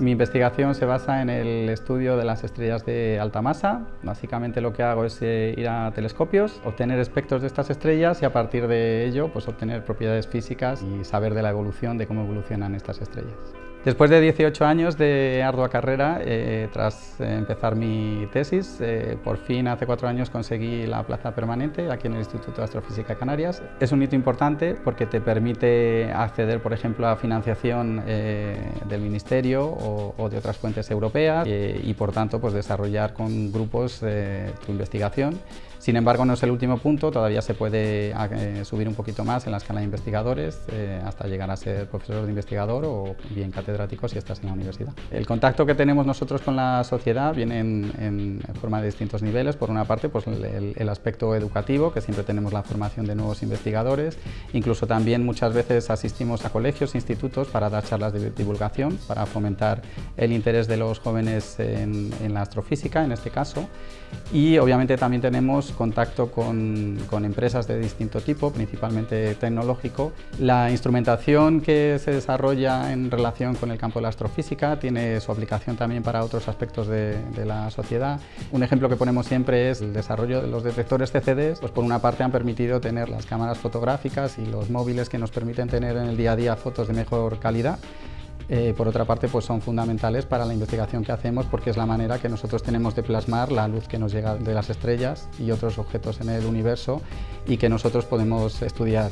Mi investigación se basa en el estudio de las estrellas de alta masa. Básicamente lo que hago es eh, ir a telescopios, obtener espectros de estas estrellas y a partir de ello pues, obtener propiedades físicas y saber de la evolución, de cómo evolucionan estas estrellas. Después de 18 años de ardua carrera, eh, tras empezar mi tesis, eh, por fin hace cuatro años conseguí la plaza permanente aquí en el Instituto de Astrofísica Canarias. Es un hito importante porque te permite acceder, por ejemplo, a financiación eh, del Ministerio o, de otras fuentes europeas y, por tanto, pues, desarrollar con grupos tu investigación. Sin embargo, no es el último punto, todavía se puede subir un poquito más en la escala de investigadores hasta llegar a ser profesor de investigador o bien catedrático si estás en la universidad. El contacto que tenemos nosotros con la sociedad viene en, forma de distintos niveles. Por una parte, pues el, aspecto educativo, que siempre tenemos la formación de nuevos investigadores. Incluso también muchas veces asistimos a colegios, institutos para dar charlas de divulgación, para fomentar el interés de los jóvenes en, la astrofísica, en este caso. Y obviamente también tenemos contacto con, con empresas de distinto tipo, principalmente tecnológico. La instrumentación que se desarrolla en relación con el campo de la astrofísica, tiene su aplicación también para otros aspectos de, la sociedad. Un ejemplo que ponemos siempre es el desarrollo de los detectores CCD, pues por una parte han permitido tener las cámaras fotográficas y los móviles que nos permiten tener en el día a día fotos de mejor calidad, eh, por otra parte, pues son fundamentales para la investigación que hacemos porque es la manera que nosotros tenemos de plasmar la luz que nos llega de las estrellas y otros objetos en el universo y que nosotros podemos estudiar.